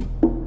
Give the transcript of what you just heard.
you